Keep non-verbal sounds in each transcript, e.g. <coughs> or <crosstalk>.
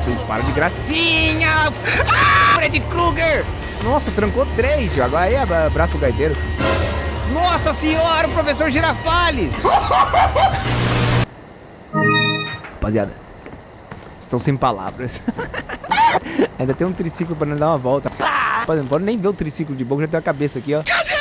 Vocês param de gracinha! Ah, Fred Krueger! Nossa, trancou três. Agora aí, abraço pro gaiteiro. Nossa senhora, o professor Girafales! <laughs> Rapaziada, estão sem palavras. <laughs> Ainda tem um triciclo pra não dar uma volta. Rapaziada, não pode nem ver o triciclo de boa, já tem a cabeça aqui, ó. Cadê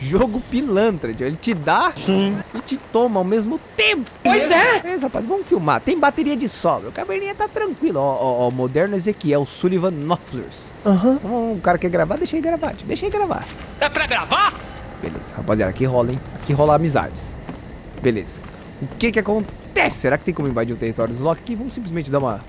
Jogo pilantra, tio. Ele te dá Sim. e te toma ao mesmo tempo. Pois é. É, rapaz, vamos filmar. Tem bateria de sobra. O caverninha tá tranquilo. Ó, ó, ó, moderno Ezequiel Sullivan Knopflers. Aham. Uhum. O cara quer gravar, deixa ele gravar, tio. Deixa ele gravar. É pra gravar? Beleza, rapaziada, aqui rola, hein? Aqui rola amizades. Beleza. O que que acontece? Será que tem como invadir o território dos Loki aqui? Vamos simplesmente dar uma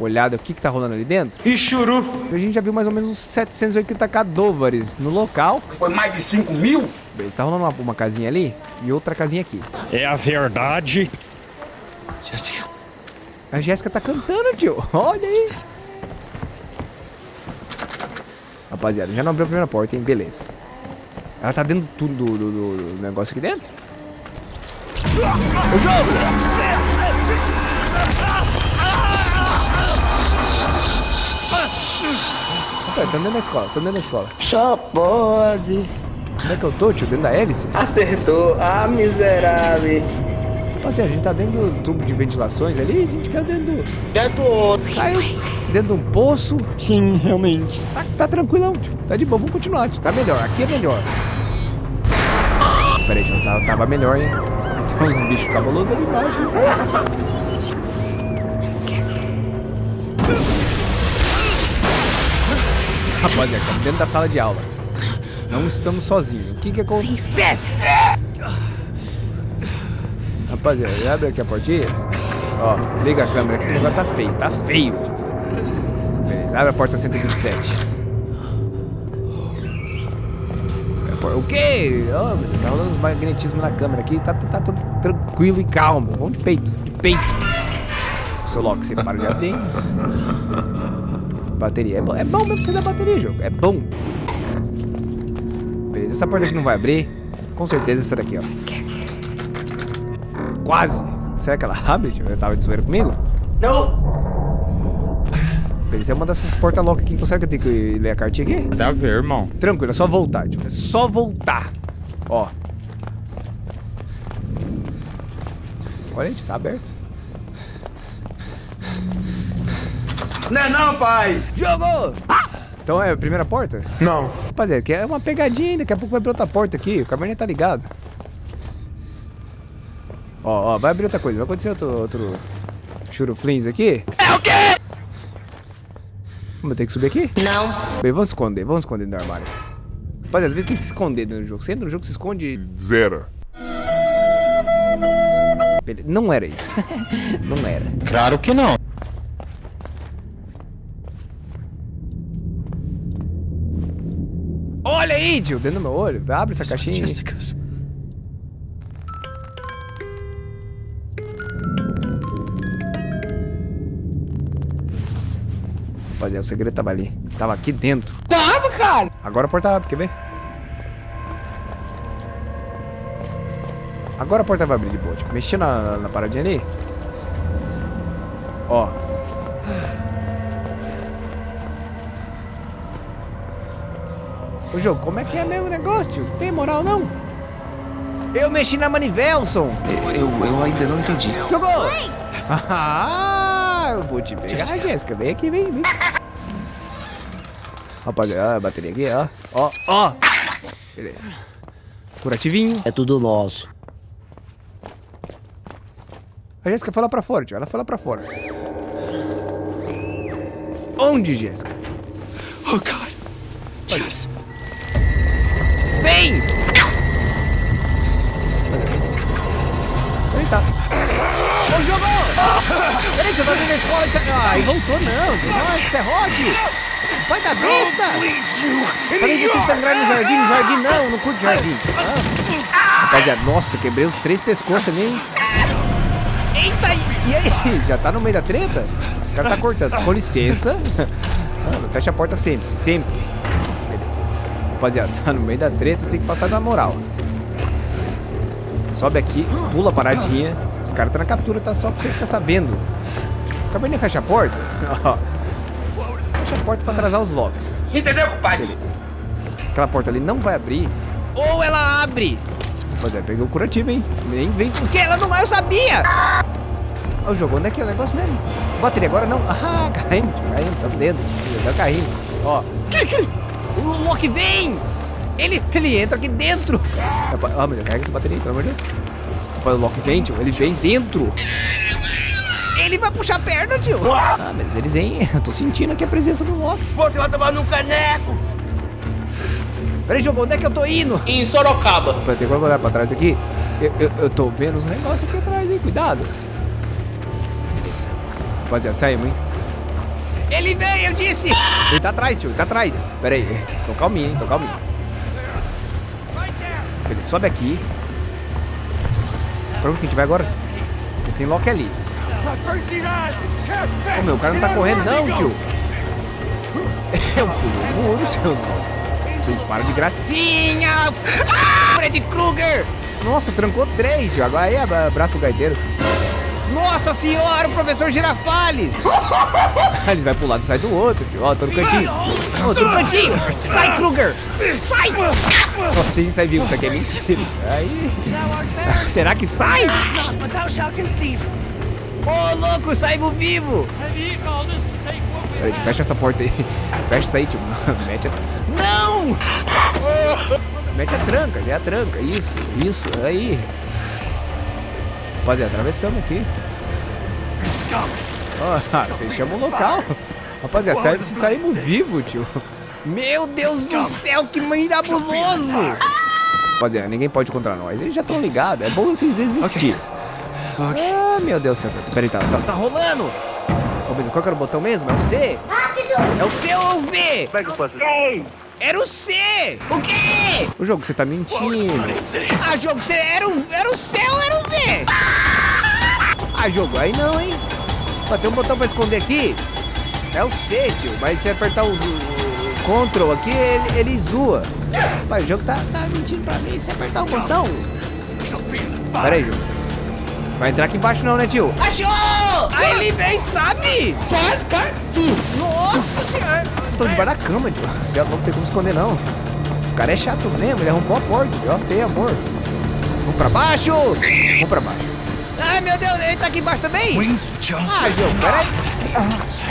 olhada o que que tá rolando ali dentro? E churu. A gente já viu mais ou menos uns 780 cadôvares no local. Foi mais de 5 mil? Beleza, tá rolando uma, uma casinha ali e outra casinha aqui. É a verdade. Jéssica. A Jéssica tá cantando, tio. <laughs> Olha aí. Rapaziada, já não abriu a primeira porta, hein? Beleza. Ela tá dentro tudo do, do- do- do negócio aqui dentro? O jogo! Tá dentro da escola, tá dentro da escola. Só pode. Onde é que eu tô, tio? Dentro da hélice? Acertou. Ah, miserável. Rapaziada, a gente tá dentro do tubo de ventilações ali, a gente caiu dentro do... Dentro do outro. Caiu dentro de um poço. Sim, realmente. Tá, tá tranquilão, tio. Tá de boa, vamos continuar, tio. Tá melhor, aqui é melhor. Pera aí, tio, tava, tava melhor, hein? Tem uns bichos cabulosos ali embaixo. Rapaziada, estamos dentro da sala de aula. Não estamos sozinhos. O que que acontece? Rapaziada, abre aqui a portinha. Ó, liga a câmera aqui, agora tá feio, tá feio. Beleza, abre a porta 127. A por- O quê? Oh, tá rolando uns magnetismos na câmera aqui, tá, tá, tá tudo tranquilo e calmo. Vamos de peito, de peito. Seu Loki, você para de abrir? Bateria, é bom, é bom mesmo você dar bateria, jogo, é bom. Beleza, essa porta aqui não vai abrir. Com certeza essa daqui, ó. Quase. Será que ela abre? tio? Eu tava de zoeira comigo? Não. Beleza, é uma dessas portas loucas aqui, então será que eu tenho que ler a cartinha aqui? Dá a ver, irmão. Tranquilo, é só voltar, tio. É só voltar. Ó. Olha, gente, tá aberto. Não é não, pai. Jogou! Então é a primeira porta? Não. Rapaziada, que é uma pegadinha ainda. Daqui a pouco vai abrir outra porta aqui. O Cabernet tá ligado. Ó, ó, vai abrir outra coisa. Vai acontecer outro, outro churuflins aqui. É o quê? Vamos ter que subir aqui? Não. Bem, vamos esconder, vamos esconder no armário. Rapaziada, às vezes tem que se esconder do jogo. Você entra no jogo, se esconde. Zero. Não era isso. <laughs> Não era. Claro que não. Olha aí, tio, dentro do meu olho. Abre essa caixinha. Rapaziada, o segredo tava ali. Tava aqui dentro. Tava, cara. Agora a porta abre, quer ver? Agora a porta vai abrir de boa. Tipo, mexer na, na paradinha ali. Ô jogo, como é que é mesmo o negócio, tio? Não tem moral não? Eu mexi na Manivelson. Eu, eu ainda não entendi. Jogou! <laughs> Ah, eu vou te pegar, Jéssica. Vem aqui, vem, vem. Rapaziada, a bateria aqui, ó. Ó, ó. Beleza. Curativinho. É tudo nosso. A Jéssica foi lá pra fora, tio. Ela foi lá pra fora. Onde, Jéssica? Oh, God. Ele tá. Ô, jogou! Peraí, você tá dentro da escola. Você... Ai, voltou não. Nossa, serrote! Vai da besta! Falei você sangrar no jardim, no jardim não, não curto jardim. Ah. Rapaziada, nossa, quebrei os três pescoços também. hein? Eita, e e aí? <laughs> Já tá no meio da treta? Os caras tá cortando. Com licença. <laughs> Ah, fecha a porta sempre, sempre. Rapaziada, <laughs> tá no meio da treta, você tem que passar na moral. Sobe aqui, pula a paradinha. Os caras tá na captura, tá só pra você ficar sabendo. Acabei de fechar a porta. <laughs> Fecha a porta pra atrasar os logs. Entendeu, compadre? Beleza. Aquela porta ali não vai abrir. Ou ela abre. É, peguei o curativo, hein? Nem vem. Porque ela não eu sabia! Ó, O jogo, onde é que é o negócio mesmo? Bateria agora não. <laughs> Ah, caímos, tio, caímos, tamo dentro. Já carrinho. Ó. O Loki vem! Ele, ele entra aqui dentro. Ó, meu Deus, carrega essa bateria aí, pelo amor de Deus. Rapaz, o Loki vem, tio. Ele vem dentro. Ele vai puxar a perna, tio. Ah, mas eles vêm. Eu tô sentindo aqui a presença do Loki. Você vai tomar num caneco. Peraí, jogo, onde é que eu tô indo? Em Sorocaba. Pra ter que olhar pra trás aqui. Eu, eu, eu tô vendo os negócios aqui atrás, hein? Cuidado. Beleza. Rapaziada, saímos, hein? Ele veio, eu disse! Ele tá atrás, tio, ele tá atrás. Pera aí. Tô calminho, hein? Tô calminho. Ele sobe aqui. Pra onde que a gente vai agora? Tem Loki ali. Ô meu, o cara não tá correndo não, tio. <laughs> Eu pulo o muro, seus Vocês param de gracinha! Ah, Freddy Krueger! Nossa, trancou três, tio. Agora aí, abra- abraço pro gaiteiro. Nossa senhora, o professor Girafales! <laughs> Eles vai pro lado e sai do outro, tio. Ó, tô no cantinho. Tô no cantinho! Sai, Kruger! Sai! Nossa, sim, sai vivo. Isso aqui é mentira. Aí... <laughs> Será que sai? Ô, louco, saímos vivo! Fecha essa porta aí. <laughs> Fecha isso aí, tio. Mete a... Não! Mete a tranca, já a tranca. Isso, isso, aí. Rapaziada, atravessamos aqui. Ó, <laughs> fechamos o local. Rapaziada, se saímos vivo, tio. Meu Deus do céu, que mirabuloso! Rapaziada, ninguém pode contra nós. Eles já estão ligados. É bom vocês desistirem. Ah, meu Deus do céu. Peraí, tá, tá, tá rolando. Meu Deus, qual que era o botão mesmo? É o C? Rápido! É o C ou o V? Como é que eu faço? Era o C! O quê? O jogo, você tá mentindo. Ah, jogo, você era o, era o C ou era o V? Ah, jogo, aí não, hein? Ó, tem um botão pra esconder aqui. É o C, tio. Mas se apertar o, o- o Ctrl aqui, ele, ele zoa. Mas o jogo tá, tá mentindo pra mim. Se apertar o botão... Pera aí, jogo. Vai entrar aqui embaixo não, né, tio? Achou! Aí ele vem, sabe? Certo, cara? Sim. Nossa senhora! Tô debaixo da cama, tio. Você não tem como esconder, não. Esse cara é chato mesmo, ele arrombou a porta. Eu sei, amor. Vamos pra baixo! Vamos pra baixo. Ai, meu Deus, ele tá aqui embaixo também? Ah, João, peraí.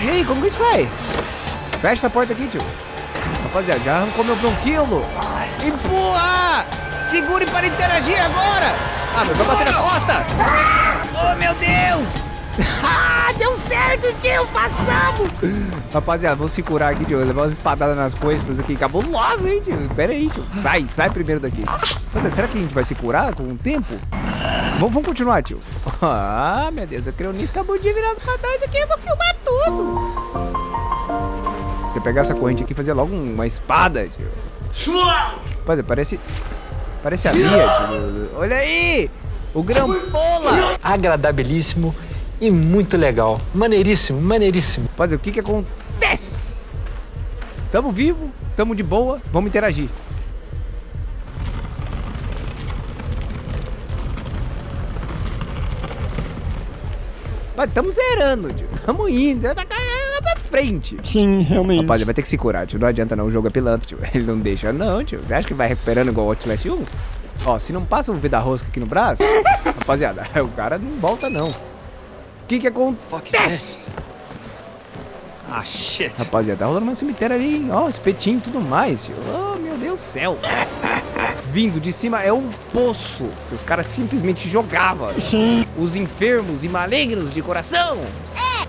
E aí, como que a gente sai? Fecha essa porta aqui, tio. Rapaziada, já arrancou meu bronquilo. Empurra! Segure para interagir agora! Ah, mas vai bater nas costas! Oh, meu Deus! <laughs> Ah, deu certo, tio! Passamos! Rapaziada, vamos se curar aqui, tio. Levar umas espadadas nas costas aqui. Cabuloso, hein, tio? Pera aí, tio. Sai, sai primeiro daqui. Mas, será que a gente vai se curar com o tempo? Vamos, vamos continuar, tio. <laughs> Ah, meu Deus, o Creonis acabou de virar pra nós aqui. Eu vou filmar tudo. Vou pegar essa corrente aqui e fazer logo uma espada, tio. Rapaziada, parece... Parece a minha, tio. Olha aí! O Grampola! agradabilíssimo e muito legal. Maneiríssimo, maneiríssimo. Rapaziada, o que que acontece? Tamo vivo, tamo de boa, vamos interagir. Mas tamo zerando, tio. <laughs> Tamo indo, tá caindo pra frente. Sim, realmente. Rapaziada, vai ter que se curar, tio. Não adianta não, o jogo é pilantra, tio. <laughs> Ele não deixa não, tio. Você acha que vai recuperando igual o Outlast 1? Ó, se não passa um V da rosca aqui no braço, <laughs> rapaziada, o cara não volta não. O que que acontece? Ah, shit. Rapaziada, tá rolando um cemitério ali, hein? Ó, espetinho e tudo mais, tio. Oh, meu Deus do céu. Vindo de cima é um poço. Os caras simplesmente jogavam os enfermos e malignos de coração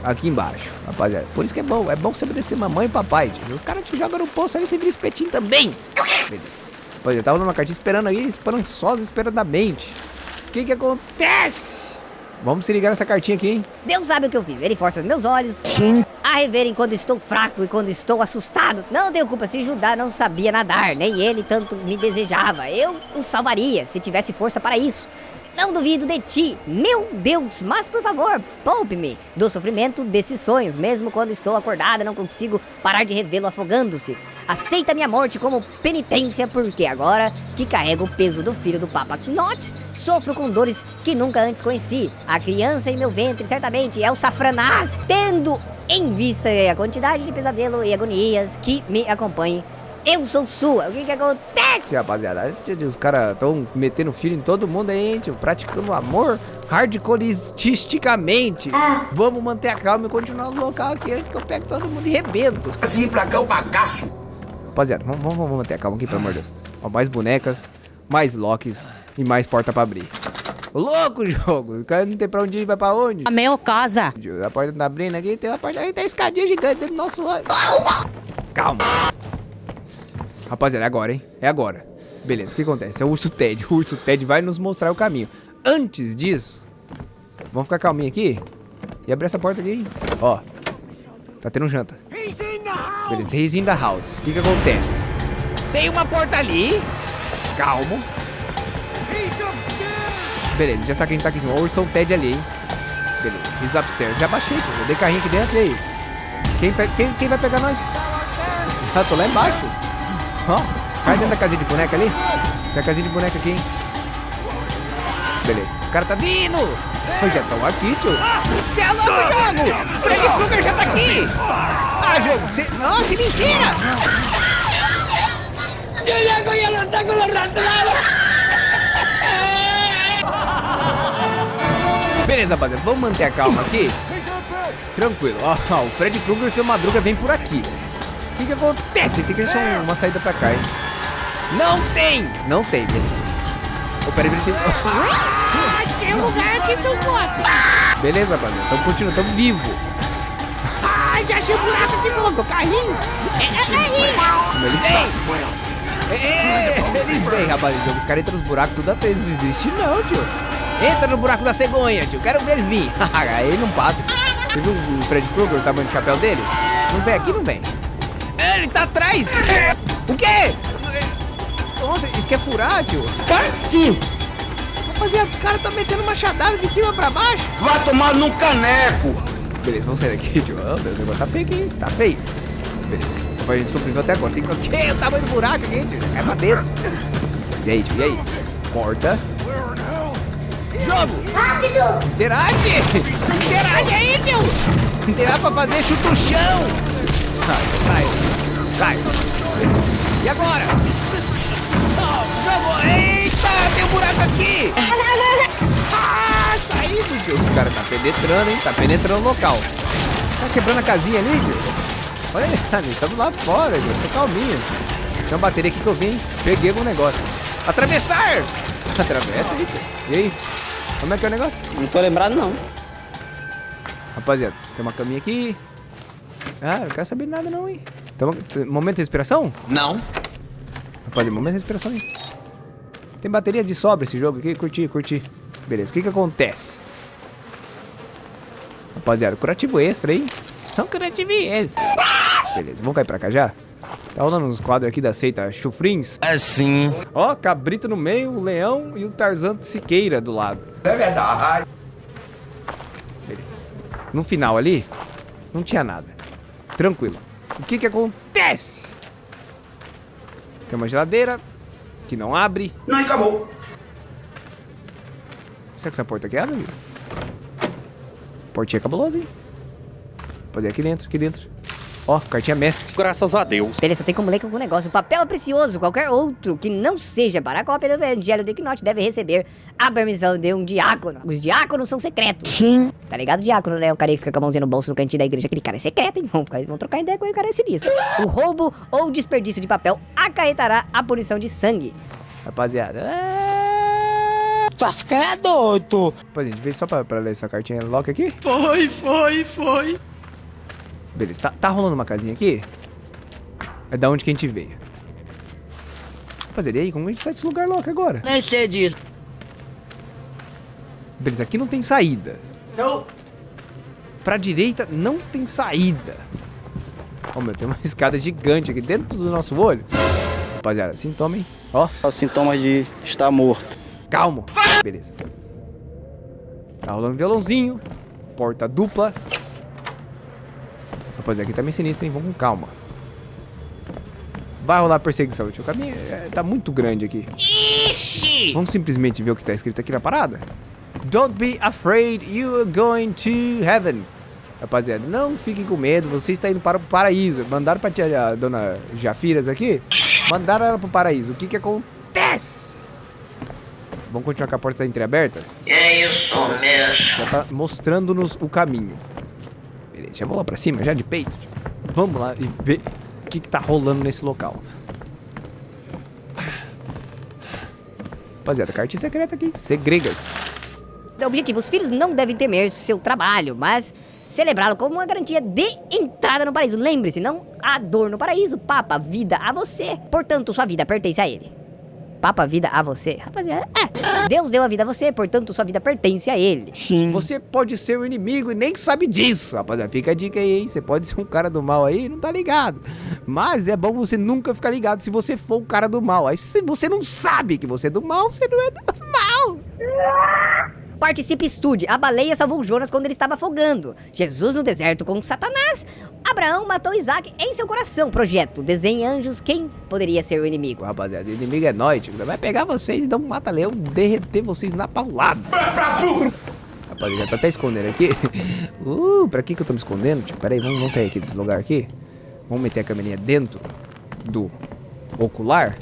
aqui embaixo, rapaziada. Por isso que é bom, é bom você obedecer mamãe e papai, tio. Os caras te jogam no poço aí, você vira espetinho também. Beleza. Rapaziada, tava numa cartinha esperando aí, esperançosa, esperadamente. O que que acontece? Vamos se ligar nessa cartinha aqui, hein? Deus sabe o que eu fiz. Ele força meus olhos a reverem quando estou fraco e quando estou assustado. Não tenho culpa se Judá não sabia nadar, nem ele tanto me desejava. Eu o salvaria se tivesse força para isso. Não duvido de ti, meu Deus, mas por favor, poupe-me do sofrimento desses sonhos. Mesmo quando estou acordada, não consigo parar de revê-lo afogando-se. Aceita minha morte como penitência, porque agora que carrego o peso do filho do Papa Knot, sofro com dores que nunca antes conheci. A criança em meu ventre certamente é o safranás, tendo em vista a quantidade de pesadelo e agonias que me acompanhem. Eu sou sua. O que que acontece, rapaziada? Os caras estão metendo filho em todo mundo aí, tio. Praticando amor hardcoreisticamente. Ah. Vamos manter a calma e continuar no local aqui antes que eu pegue todo mundo e rebento. Assim pra cá o bagaço. Rapaziada, vamos, vamos, vamos manter a calma aqui, pelo amor de Deus. Ó, mais bonecas, mais locks e mais porta pra abrir. Louco <laughs> jogo, o cara não tem pra onde ir, vai pra onde? A minha casa. A porta tá abrindo aqui, tem uma porta aí, tem uma escadinha gigante dentro do nosso. Calma. Rapaziada, é agora, hein? É agora. Beleza, o que acontece? É o Urso Ted. O Urso Ted vai nos mostrar o caminho. Antes disso, vamos ficar calminho aqui e abrir essa porta aqui, hein? Ó, tá tendo janta. Beleza, he's in the house. O que que acontece? Tem uma porta ali. Calmo. Beleza, já sabe que a gente tá aqui em cima. O Urso Ted ali, hein? Beleza, he's upstairs. Já baixei, pô. Dei carrinho aqui dentro e aí? Quem, quem, quem vai pegar nós? <laughs> Ah, tô lá embaixo. Ó, cai dentro da casinha de boneca ali. Tem a casinha de boneca aqui, hein? Beleza, esse cara tá vindo! Já estão aqui, tio. Você é louco, jogo! Freddy Krueger já tá aqui! Ah, jogo, você... Não, que mentira! Eu já conheço lutar com os ratos Beleza, rapaziada, vamos manter a calma aqui. Tranquilo, ó, ó o Fred Krueger e o seu Madruga vem por aqui. O que que acontece? Tem que achar uma saída pra cá, hein? Não tem! Não tem, beleza. Oh, peraí, peraí, tem... Ah, tem um lugar aqui, seus loucos! Beleza, rapaziada. Tamo continuando, tamo vivo. Já achei um buraco aqui, seu louco. Carrinho! É, é carrinho! Eles vêm! Eles vêm, rapaziada. Os caras entram nos buracos, tudo até eles desistem. Não, tio. Entra no buraco da cegonha, tio. Quero ver eles vir. <laughs> Aí não passa. Você viu o Fred Krueger, o tamanho do chapéu dele? Não vem aqui, não vem. Ele tá atrás! O quê? Nossa, isso quer furar, tio? Sim! Rapaziada, os caras estão metendo machadada de cima pra baixo. Vai tomar num caneco! Beleza, vamos sair daqui, <laughs> tio. Oh, meu Deus, tá feio aqui, tá feio. Beleza. A gente sobreviveu até agora. Tem que... O quê? O tamanho do buraco aqui, tio. É pra dentro. E aí, tio, e aí? Porta. Jogo! Rápido! Interage! Interage aí, tio! Interage pra fazer chuta o chão! Sai, sai, sai. E agora? Jogo! Eita, tem um buraco aqui! Saído, tio. Os caras tá penetrando, hein? Tá penetrando o local. Tá quebrando a casinha ali, tio. Olha <laughs> ali, estamos lá fora, tio. Tô calminho. Tem uma bateria aqui que eu vim. Peguei algum negócio. Atravessar! <laughs> Atravessa aí, tio. E aí? Como é que é o negócio? Não tô lembrado, não. Rapaziada, tem uma caminha aqui. Ah, não quero saber nada não, hein. Então, momento de respiração? Não. Rapaziada, momento de respiração aí. Tem bateria de sobra esse jogo aqui, curti, curti. Beleza, o que que acontece? Rapaziada, curativo extra, hein? São curativo extra. Beleza, vamos cair pra cá já? Tá rolando uns quadros aqui da seita chufrins. É sim. Ó, cabrito no meio, o leão e o Tarzan Siqueira do lado. É verdade. Beleza. No final ali, não tinha nada. Tranquilo. O que que acontece? Tem uma geladeira que não abre. Não, acabou. Será que essa porta aqui abre? Portinha cabulosa, hein? Fazer aqui dentro, aqui dentro. Ó, cartinha mestre. Graças a Deus. Beleza, só tem como ler com algum negócio. O papel é precioso. Qualquer outro que não seja para a cópia do Evangelho de Knot deve receber a permissão de um diácono. Os diáconos são secretos. Sim. Tá ligado, diácono, né? O cara que fica com a mãozinha no bolso no cantinho da igreja. Aquele cara é secreto, hein? Vamos, ficar, vamos trocar ideia com ele, o cara é sinistro. O roubo ou desperdício de papel acarretará a punição de sangue. Rapaziada. É... Tá ficando doido. Pô, gente, veio só pra, pra ler essa cartinha lock aqui. Foi, foi, foi. Beleza, tá, tá rolando uma casinha aqui? É da onde que a gente veio. Rapaziada, e aí? Como a gente sai desse lugar louco agora? Nem sei disso. Beleza, aqui não tem saída. Não. Pra direita não tem saída. Ó, meu, tem uma <laughs> escada gigante aqui dentro do nosso olho. Rapaziada, sintoma, hein? Ó. Os sintomas de estar morto. Calmo. Beleza. Tá rolando violãozinho. Porta dupla. Rapaziada, aqui tá meio sinistro, hein? Vamos com calma. Vai rolar perseguição, tio. O caminho é, tá muito grande aqui. Ixi! Vamos simplesmente ver o que tá escrito aqui na parada? Don't be afraid, you are going to heaven. Rapaziada, não fiquem com medo, você está indo para o paraíso. Mandaram pra tia, a dona Jafiras aqui, mandaram ela pro paraíso. O que que acontece? Vamos continuar com a porta entreaberta? É isso mesmo. Já tá mostrando-nos o caminho. Beleza, já vou lá pra cima, já de peito. Vamos lá e ver o que que tá rolando nesse local. Rapaziada, cartinha secreta aqui. Segregas. Objetivo, os filhos não devem temer seu trabalho, mas celebrá-lo como uma garantia de entrada no paraíso. Lembre-se, não há dor no paraíso, papa vida a você. Portanto, sua vida pertence a ele. Papa vida a você. Rapaziada, é. Deus deu a vida a você, portanto, sua vida pertence a ele. Sim. Você pode ser o inimigo e nem sabe disso, rapaziada. Fica a dica aí, hein? Você pode ser um cara do mal aí e não tá ligado. Mas é bom você nunca ficar ligado se você for o cara do mal. Aí se você não sabe que você é do mal, você não é do mal. Participe estude. A baleia salvou Jonas quando ele estava afogando. Jesus no deserto com Satanás. Abraão matou Isaac em seu coração. Projeto. Desenhe anjos. Quem poderia ser o inimigo? Rapaziada, o inimigo é nós, tio. Vai pegar vocês e dar um mata-leão, derreter vocês na paulada. Rapaziada, já tá até escondendo aqui. <laughs> Uh, pra que que eu tô me escondendo, tio? Pera aí, vamos, vamos sair aqui desse lugar aqui. Vamos meter a câmerinha dentro do ocular.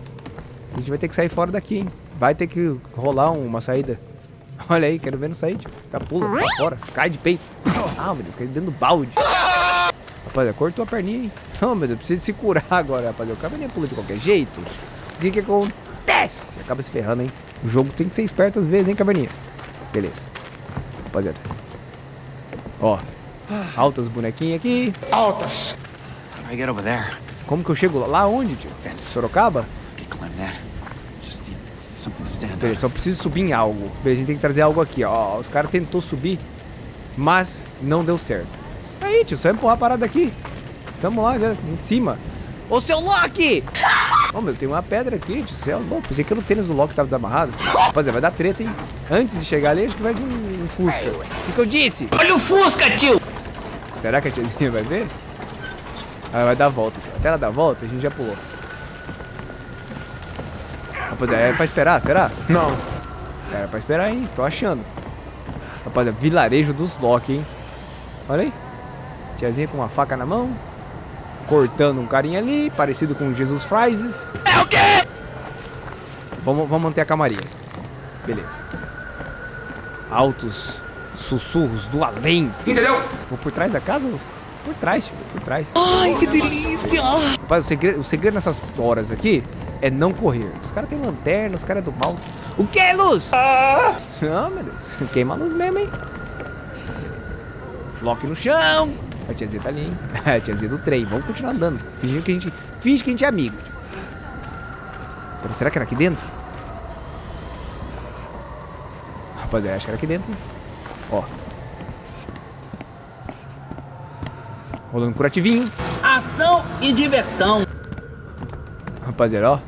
A gente vai ter que sair fora daqui, hein? Vai ter que rolar uma saída. <laughs> Olha aí, quero ver não sair, tio. Já pula pra fora, cai de peito. <coughs> Ah, meu Deus, cai dentro do balde. Rapaziada, cortou a perninha, hein? <laughs> Oh, meu Deus, precisa se curar <laughs> agora, rapaziada. O cara nem pula de qualquer jeito. O que que acontece? Acaba se ferrando, hein? O jogo tem que ser esperto às vezes, hein, caverninha? Beleza. Rapaziada. Ó. Altas bonequinhas aqui. Altas. How do I get over there? Como que eu chego lá? Lá onde, tio? Sorocaba? Beleza, só preciso subir em algo. Beleza, a gente tem que trazer algo aqui, ó. Os caras tentou subir, mas não deu certo. Aí, tio, só empurrar a parada aqui. Tamo lá, já, em cima. Ô, seu Loki! Ô, meu, tem uma pedra aqui, tio, céu. Bom, pensei que era o tênis do Loki tava desamarrado. Rapaziada, vai dar treta, hein? Antes de chegar ali, acho que vai vir um, um Fusca. O que, que eu disse? Olha o Fusca, tio! Será que a tiazinha vai ver? Ela vai dar a volta. tio. Até ela dar a volta, a gente já pulou. Rapaziada, é pra esperar, será? Não. É pra esperar, hein? Tô achando. Rapaziada, vilarejo dos Loki, hein? Olha aí. Tiazinha com uma faca na mão. Cortando um carinha ali, parecido com Jesus Frises. É o quê? Vamos, vamos manter a camarinha. Beleza. Altos sussurros do além. Entendeu? Vou por trás da casa? Por trás, tio, Por trás. Ai, que delícia! Rapaz, o segredo, o segredo nessas horas aqui é não correr. Os caras têm lanterna, os caras é do mal. O que é luz? Ah, meu Deus. Queima a luz mesmo, hein? Loki no chão. A tiazinha tá ali, hein? <laughs> A tiazinha do trem. Vamos continuar andando. Fingindo que a gente, finge que a gente é amigo. Pera, Será que era aqui dentro? Rapaziada, acho que era aqui dentro. Ó. Rolando curativinho. Ação e diversão. Rapaziada, ó.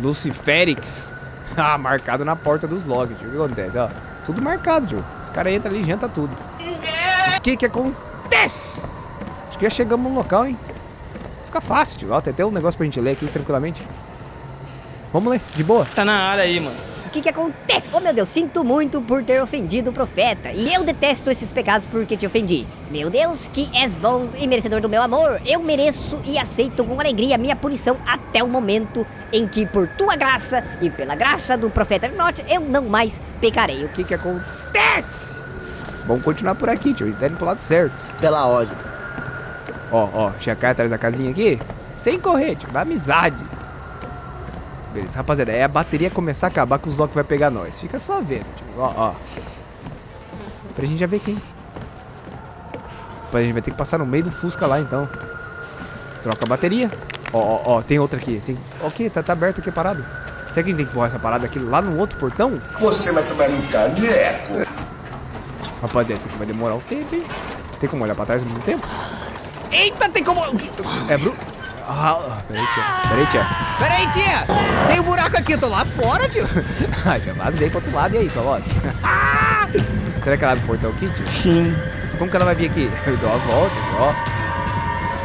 Luciférix. <laughs> Ah, marcado na porta dos logs, tio. O que acontece, ó? Tudo marcado, tio. Os caras entram ali e janta tudo. O que que acontece? Acho que já chegamos no local, hein? Fica fácil, tio. Ó, tem até um negócio pra gente ler aqui tranquilamente. Vamos ler, de boa. Tá na área aí, mano. O que que acontece? Oh meu Deus, sinto muito por ter ofendido o profeta. E eu detesto esses pecados porque te ofendi. Meu Deus, que és bom e merecedor do meu amor. Eu mereço e aceito com alegria a minha punição até o momento em que, por tua graça e pela graça do profeta Norte, eu não mais pecarei. O que que acontece? Vamos continuar por aqui, tio. Tá indo pro lado certo. Pela ordem. Ó, ó, cai atrás da casinha aqui. Sem correr, tio. Na amizade. Beleza, rapaziada. É a bateria começar a acabar que os Loki vai pegar nós. Fica só vendo, tio. Ó, ó. Pra gente já ver quem. Rapaz, a gente vai ter que passar no meio do Fusca lá, então. Troca a bateria. Ó, ó, ó. Tem outra aqui. Tem... Ok, tá, tá aberto aqui, parado. Será que a gente tem que empurrar essa parada aqui lá no outro portão? Você vai tomar um caneco. Rapaziada, isso aqui vai demorar um tempo, hein? Tem como olhar pra trás ao mesmo tempo? Eita, tem como... É Bru... Ah, peraí, tia. Peraí, tia. Peraí, tia. Tem um buraco aqui, eu tô lá fora, tio. <laughs> Ai, já vazei pro outro lado. E aí, só lote. <laughs> Será que ela abre o portão aqui, tio? Sim. Como que ela vai vir aqui? <laughs> Eu dou a volta, ó.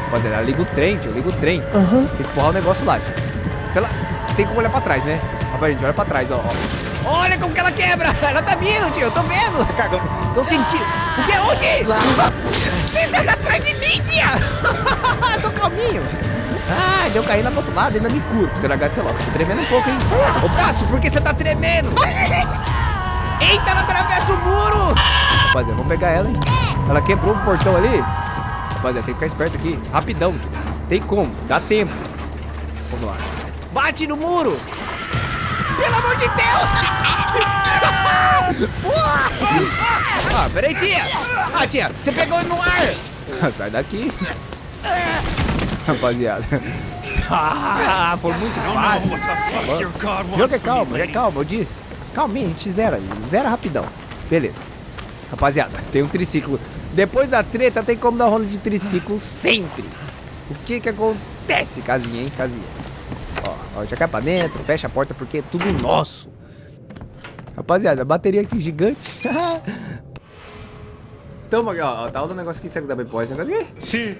Rapaziada, ela liga o trem, tio. Liga o trem. Aham. Tem que empurrar o negócio lá, tio. Se ela... Tem como olhar pra trás, né? Rapaz, gente, olha pra trás, ó. ó. Olha como que ela quebra! Ela tá vindo, tio. Eu tô vendo. Cagão. Tô sentindo. O que? Onde? Você tá atrás de mim, tia! tô calminho. Ah, deu cair lá pro outro lado, ainda me curo. Pra você largar de celular. Tô tremendo um pouco, hein? Ô, braço, por que você tá tremendo? Eita, ela atravessa o muro! Rapaziada, vamos pegar ela, hein? Ela quebrou o portão ali. Rapaziada, tem que ficar esperto aqui. Rapidão. Tem como, dá tempo. Vamos lá. Bate no muro! Pelo amor de Deus! <laughs> ah, peraí, tia! Ah, tia, você pegou no ar! <laughs> Sai daqui. Rapaziada. Ah, foi muito fácil. Jogo é calma, é calma, eu disse. Calminha, a gente zera, zera rapidão. Beleza. Rapaziada, tem um triciclo. Depois da treta, tem como dar rola de triciclo sempre. O que que acontece, casinha, hein, casinha? Ó, ó, já cai pra dentro, fecha a porta porque é tudo nosso. Rapaziada, a bateria aqui gigante. <laughs> Tamo aqui, ó, ó, tá o negócio que dá pra empurrar esse negócio aqui? Sim.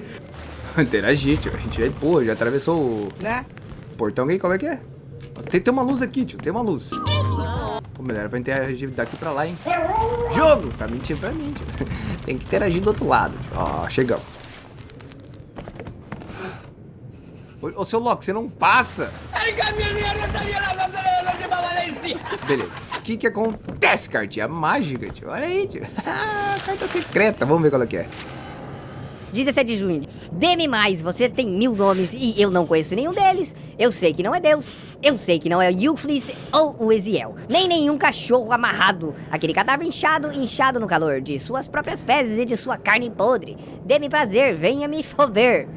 <laughs> Interagir, tio, a gente já empurra, já atravessou o Né? portão aqui, como é que é? Tem, tem uma luz aqui, tio, tem uma luz. Pô, melhor era pra interagir daqui pra lá, hein? Jogo! Tá mentindo pra mim, tio. <laughs> Tem que interagir do outro lado. Ó, chegamos. Ô, ô, seu Loki, você não passa? Beleza. O que que acontece, cartinha? Mágica, tio. Olha aí, tio. <laughs> Carta secreta. Vamos ver qual é que é. 17 de junho. Dê-me mais, você tem mil nomes e eu não conheço nenhum deles. Eu sei que não é Deus, eu sei que não é o Euflis ou o Eziel, nem nenhum cachorro amarrado, aquele cadáver inchado, inchado no calor de suas próprias fezes e de sua carne podre. Dê-me prazer, venha me foder.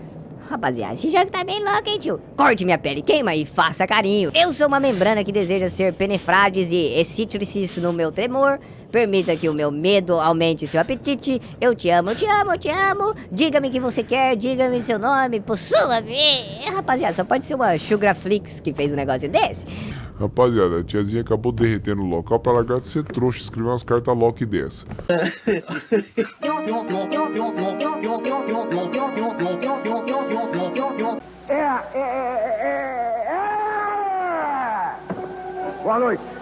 Rapaziada, esse jogo tá bem louco, hein, tio? Corte minha pele, queima e faça carinho. Eu sou uma membrana que deseja ser penefrades e excítrices no meu tremor. Permita que o meu medo aumente seu apetite. Eu te amo, eu te amo, eu te amo. Diga-me o que você quer, diga-me seu nome, possua-me. Rapaziada, só pode ser uma Sugarflix que fez um negócio desse. Rapaziada, a tiazinha acabou derretendo o local pra largar de ser trouxa e escrever umas cartas Loki dessa. Boa noite.